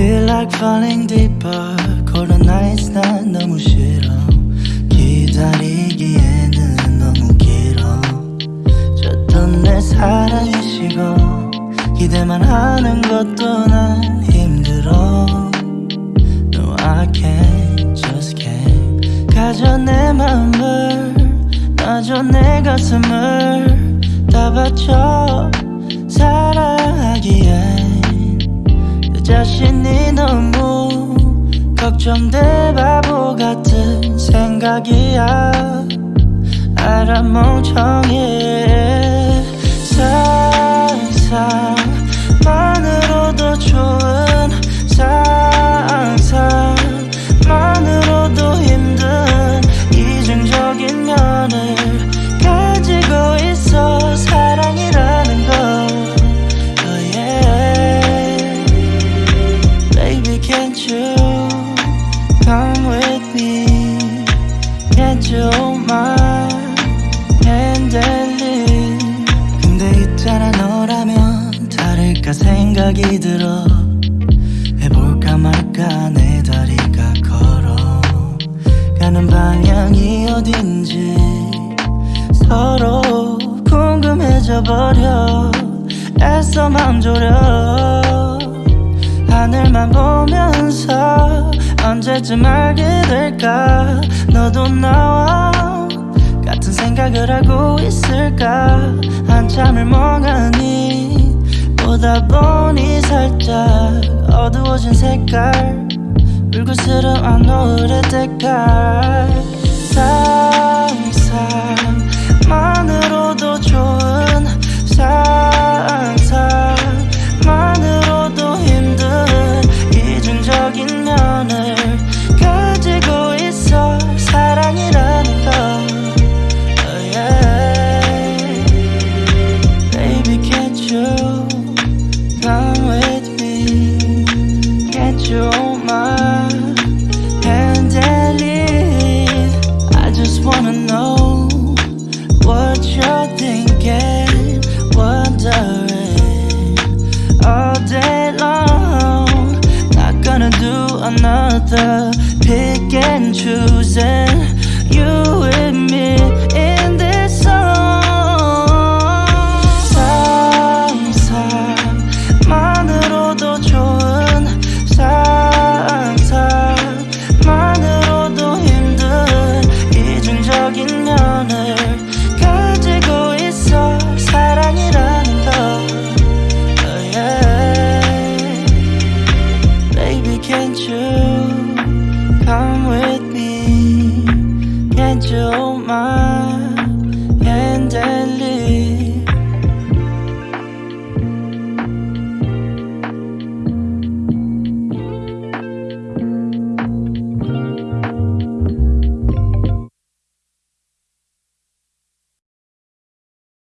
like falling deeper. Cold nights 난 너무 싫어. 기다리기에는 너무 길어. 줬던 내 사랑이 식어. 기대만 하는 것도 난 힘들어. No I can't just can't. 가져 내 맘을 놔줘 내 가슴을. 다 바쳐 사랑하기엔. 내 자신이 너무 걱정돼 바보 같은 생각이야. 알아 멍청해 come with me. Can't you hold my hand and lead 근데 있잖아 너라면 다를까 생각이 들어. 해볼까 말까 내 다리가 걸어. 가는 방향이 어딘지 서로 궁금해져 버려. 애써 맘 졸여. 하늘만 보면서 언제쯤 알게 될까? 너도 나와 같은 생각을 하고 있을까? 한참을 멍하니 보다 보니 살짝 어두워진 색깔 불그스름한 노을의 때깔 another pick and choosing You with me your mind.